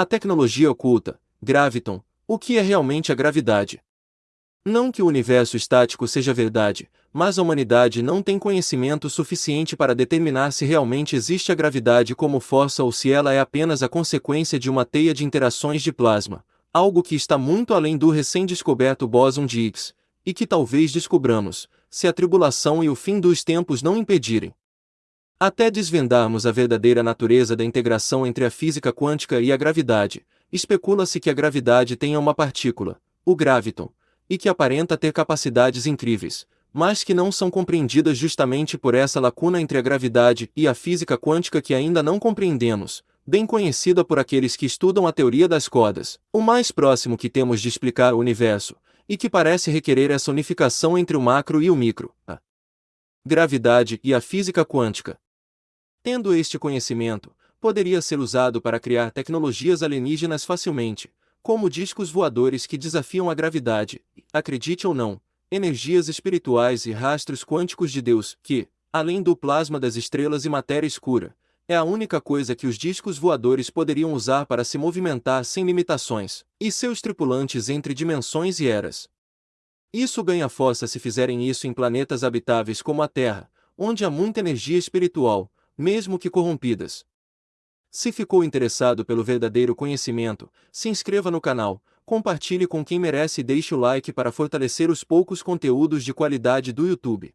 A tecnologia oculta, Graviton, o que é realmente a gravidade? Não que o universo estático seja verdade, mas a humanidade não tem conhecimento suficiente para determinar se realmente existe a gravidade como força ou se ela é apenas a consequência de uma teia de interações de plasma, algo que está muito além do recém-descoberto bóson de Higgs, e que talvez descobramos, se a tribulação e o fim dos tempos não impedirem. Até desvendarmos a verdadeira natureza da integração entre a física quântica e a gravidade, especula-se que a gravidade tenha uma partícula, o graviton, e que aparenta ter capacidades incríveis, mas que não são compreendidas justamente por essa lacuna entre a gravidade e a física quântica que ainda não compreendemos, bem conhecida por aqueles que estudam a teoria das cordas, o mais próximo que temos de explicar o universo, e que parece requerer essa unificação entre o macro e o micro, a gravidade e a física quântica. Tendo este conhecimento, poderia ser usado para criar tecnologias alienígenas facilmente, como discos voadores que desafiam a gravidade, acredite ou não, energias espirituais e rastros quânticos de Deus, que, além do plasma das estrelas e matéria escura, é a única coisa que os discos voadores poderiam usar para se movimentar sem limitações, e seus tripulantes entre dimensões e eras. Isso ganha força se fizerem isso em planetas habitáveis como a Terra, onde há muita energia espiritual, mesmo que corrompidas, se ficou interessado pelo verdadeiro conhecimento, se inscreva no canal, compartilhe com quem merece e deixe o like para fortalecer os poucos conteúdos de qualidade do YouTube.